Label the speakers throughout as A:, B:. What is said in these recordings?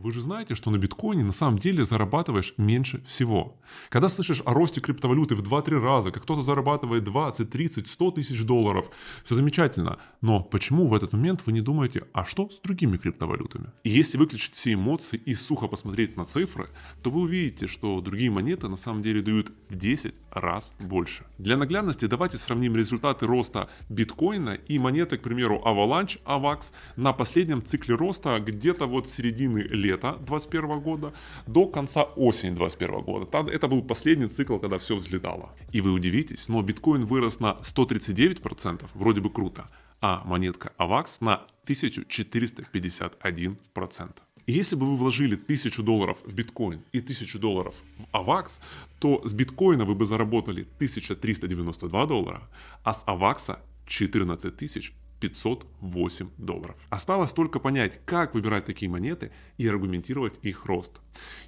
A: Вы же знаете, что на биткоине на самом деле зарабатываешь меньше всего. Когда слышишь о росте криптовалюты в 2-3 раза, как кто-то зарабатывает 20, 30, 100 тысяч долларов, все замечательно. Но почему в этот момент вы не думаете, а что с другими криптовалютами? И если выключить все эмоции и сухо посмотреть на цифры, то вы увидите, что другие монеты на самом деле дают в 10 раз больше. Для наглядности давайте сравним результаты роста биткоина и монеты, к примеру, Avalanche, AVAX на последнем цикле роста где-то вот середины лета лета 2021 года до конца осени 2021 года. Это был последний цикл, когда все взлетало. И вы удивитесь, но биткоин вырос на 139%, вроде бы круто, а монетка AVAX на 1451%. И если бы вы вложили 1000 долларов в биткоин и 1000 долларов в AVAX, то с биткоина вы бы заработали 1392 доллара, а с AVAX 14 тысяч 508 долларов. Осталось только понять, как выбирать такие монеты и аргументировать их рост.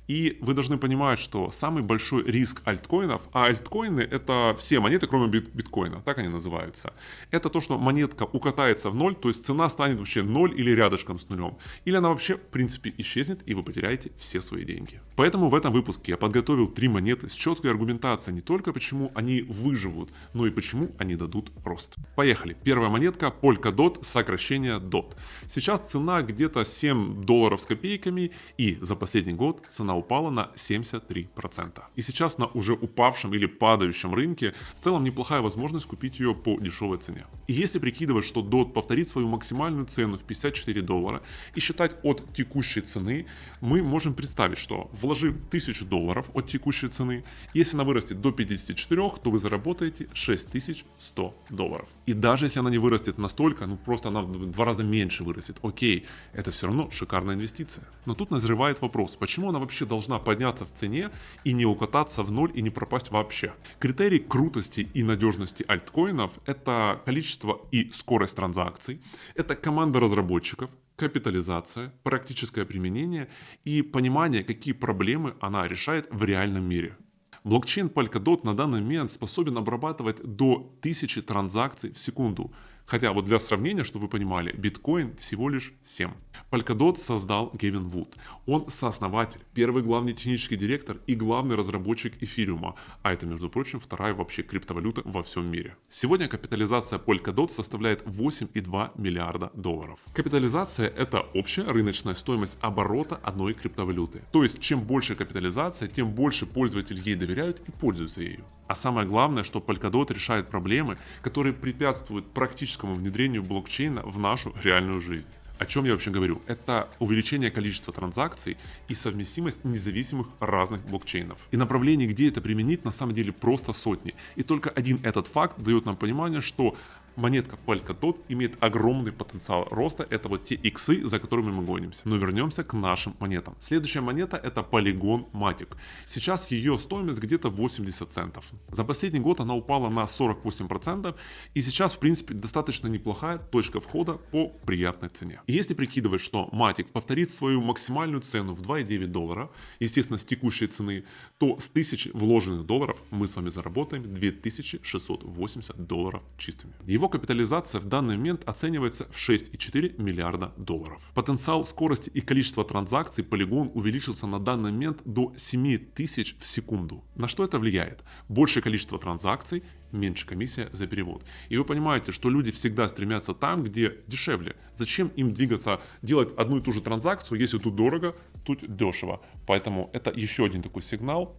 A: И вы должны понимать, что самый большой риск альткоинов, а альткоины это все монеты, кроме бит биткоина, так они называются, это то, что монетка укатается в ноль, то есть цена станет вообще ноль или рядышком с нулем. Или она вообще в принципе исчезнет и вы потеряете все свои деньги. Поэтому в этом выпуске я подготовил три монеты с четкой аргументацией не только почему они выживут, но и почему они дадут рост. Поехали. Первая монетка Polkadot, сокращение DOT. Сейчас цена где-то 7 долларов с копейками и за последний год цена упала на 73%. И сейчас на уже упавшем или падающем рынке в целом неплохая возможность купить ее по дешевой цене. И если прикидывать, что DOT повторит свою максимальную цену в 54 доллара и считать от текущей цены, мы можем представить, что вложив 1000 долларов от текущей цены, если она вырастет до 54, то вы заработаете 6100 долларов. И даже если она не вырастет настолько, ну просто она в два раза меньше вырастет, окей, это все равно шикарная инвестиция. Но тут назревает вопрос, почему она вообще должна подняться в цене и не укататься в ноль и не пропасть вообще. Критерий крутости и надежности альткоинов это количество и скорость транзакций, это команда разработчиков, капитализация, практическое применение и понимание, какие проблемы она решает в реальном мире. Блокчейн Polkadot на данный момент способен обрабатывать до 1000 транзакций в секунду, Хотя вот для сравнения, чтобы вы понимали, биткоин всего лишь 7. Polkadot создал Гевин Вуд. Он сооснователь, первый главный технический директор и главный разработчик эфириума. А это, между прочим, вторая вообще криптовалюта во всем мире. Сегодня капитализация Polkadot составляет 8,2 миллиарда долларов. Капитализация это общая рыночная стоимость оборота одной криптовалюты. То есть чем больше капитализация, тем больше пользователи ей доверяют и пользуются ею. А самое главное, что Polkadot решает проблемы, которые препятствуют практическому внедрению блокчейна в нашу реальную жизнь. О чем я вообще говорю? Это увеличение количества транзакций и совместимость независимых разных блокчейнов. И направлений, где это применить, на самом деле просто сотни. И только один этот факт дает нам понимание, что монетка Polkadot имеет огромный потенциал роста. Это вот те иксы, за которыми мы гонимся. Но вернемся к нашим монетам. Следующая монета это Polygon Matic. Сейчас ее стоимость где-то 80 центов. За последний год она упала на 48% и сейчас в принципе достаточно неплохая точка входа по приятной цене. Если прикидывать, что Matic повторит свою максимальную цену в 2,9 доллара, естественно с текущей цены, то с 1000 вложенных долларов мы с вами заработаем 2680 долларов чистыми. Его капитализация в данный момент оценивается в 6,4 миллиарда долларов. Потенциал скорости и количество транзакций Polygon увеличился на данный момент до 7000 в секунду. На что это влияет? Большее количество транзакций, меньше комиссия за перевод. И вы понимаете, что люди всегда стремятся там, где дешевле. Зачем им двигаться, делать одну и ту же транзакцию, если тут дорого, тут дешево. Поэтому это еще один такой сигнал,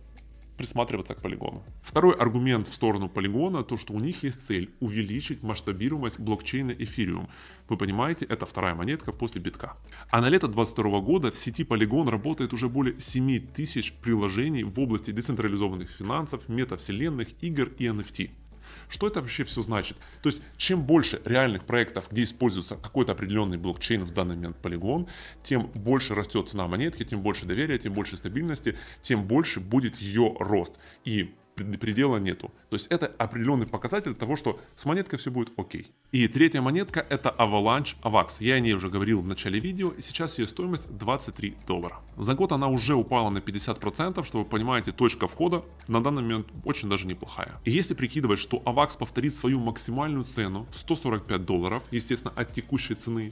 A: присматриваться к полигону. Второй аргумент в сторону полигона, то что у них есть цель увеличить масштабируемость блокчейна Ethereum. Вы понимаете, это вторая монетка после битка. А на лето 2022 года в сети Polygon работает уже более 7 тысяч приложений в области децентрализованных финансов, метавселенных, игр и NFT. Что это вообще все значит? То есть, чем больше реальных проектов, где используется какой-то определенный блокчейн, в данный момент полигон, тем больше растет цена монетки, тем больше доверия, тем больше стабильности, тем больше будет ее рост. И предела нету. То есть это определенный показатель того, что с монеткой все будет окей. И третья монетка это Avalanche AVAX. Я о ней уже говорил в начале видео, и сейчас ее стоимость 23 доллара. За год она уже упала на 50%, что вы понимаете, точка входа на данный момент очень даже неплохая. И если прикидывать, что AVAX повторит свою максимальную цену в 145 долларов, естественно от текущей цены,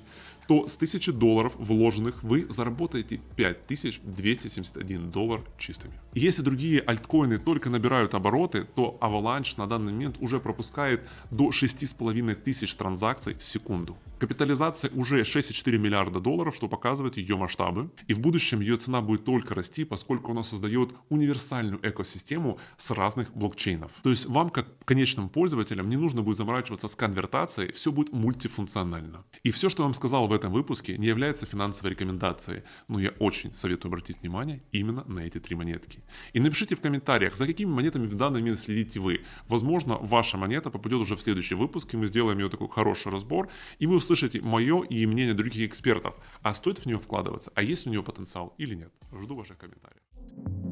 A: то с 1000 долларов вложенных вы заработаете 5271 доллар чистыми. Если другие альткоины только набирают обороты, то Avalanche на данный момент уже пропускает до 6500 транзакций в секунду. Капитализация уже 6,4 миллиарда долларов, что показывает ее масштабы. И в будущем ее цена будет только расти, поскольку она создает универсальную экосистему с разных блокчейнов. То есть вам, как конечным пользователям, не нужно будет заморачиваться с конвертацией, все будет мультифункционально. И все, что я вам сказал в этом выпуске, не является финансовой рекомендацией, но я очень советую обратить внимание именно на эти три монетки. И напишите в комментариях, за какими монетами в данный момент следите вы. Возможно, ваша монета попадет уже в следующий выпуск, и мы сделаем ее такой хороший разбор, и вы услышите мое и мнение других экспертов, а стоит в нее вкладываться, а есть у нее потенциал или нет. Жду ваших комментариев.